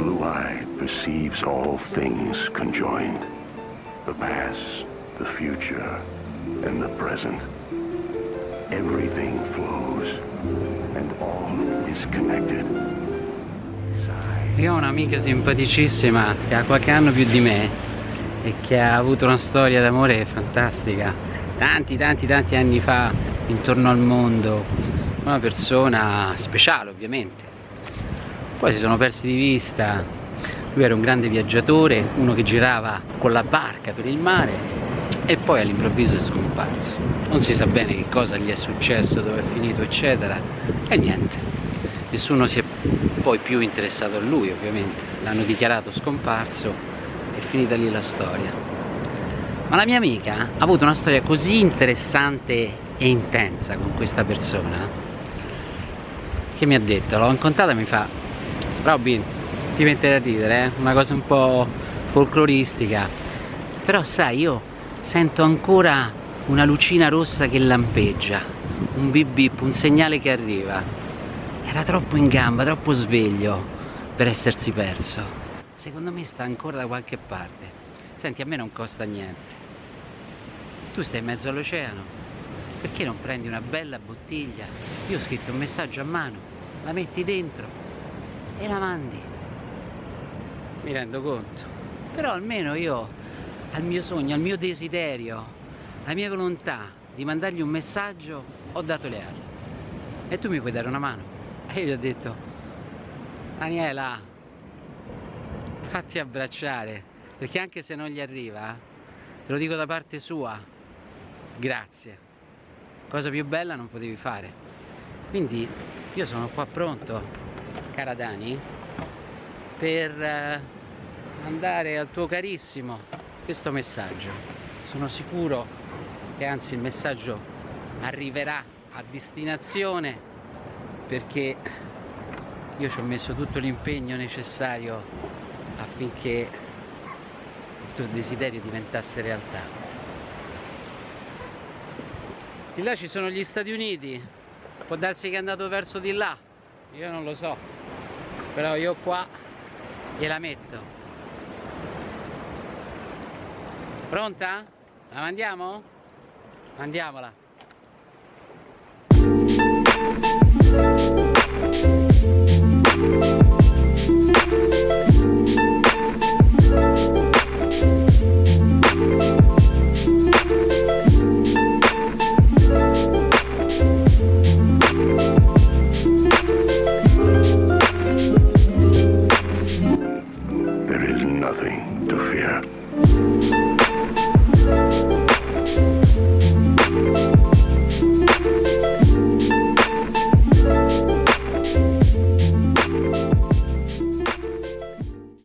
blue eye perceives all things conjoined. The past, the future, and the present. Everything flows, and all is connected. Io ho un'amica simpaticissima che ha qualche anno più di me e che ha avuto una storia d'amore fantastica tanti tanti tanti anni fa intorno al mondo una persona speciale ovviamente poi si sono persi di vista. Lui era un grande viaggiatore uno che girava con la barca per il mare e poi all'improvviso è scomparso. Non si sa bene che cosa gli è successo dove è finito eccetera. E niente. Nessuno si è poi più interessato a lui ovviamente. L'hanno dichiarato scomparso è finita lì la storia. Ma la mia amica ha avuto una storia così interessante e intensa con questa persona che mi ha detto, l'ho incontrata e mi fa Robin ti mettere a ridere, eh? una cosa un po' folcloristica però sai io sento ancora una lucina rossa che lampeggia un bip bip, un segnale che arriva era troppo in gamba, troppo sveglio per essersi perso. Secondo me sta ancora da qualche parte. Senti, a me non costa niente. Tu stai in mezzo all'oceano. Perché non prendi una bella bottiglia? Io ho scritto un messaggio a mano, la metti dentro e la mandi. Mi rendo conto. Però almeno io al mio sogno, al mio desiderio, alla mia volontà di mandargli un messaggio ho dato le ali. E tu mi puoi dare una mano? e io gli ho detto Daniela fatti abbracciare perché anche se non gli arriva te lo dico da parte sua grazie cosa più bella non potevi fare quindi io sono qua pronto cara Dani per eh, andare al tuo carissimo questo messaggio. Sono sicuro che anzi il messaggio arriverà a destinazione perché io ci ho messo tutto l'impegno necessario affinché il tuo desiderio diventasse realtà. Di là ci sono gli Stati Uniti, può darsi che è andato verso di là, io non lo so, però io qua gliela metto. Pronta? La mandiamo? Mandiamola.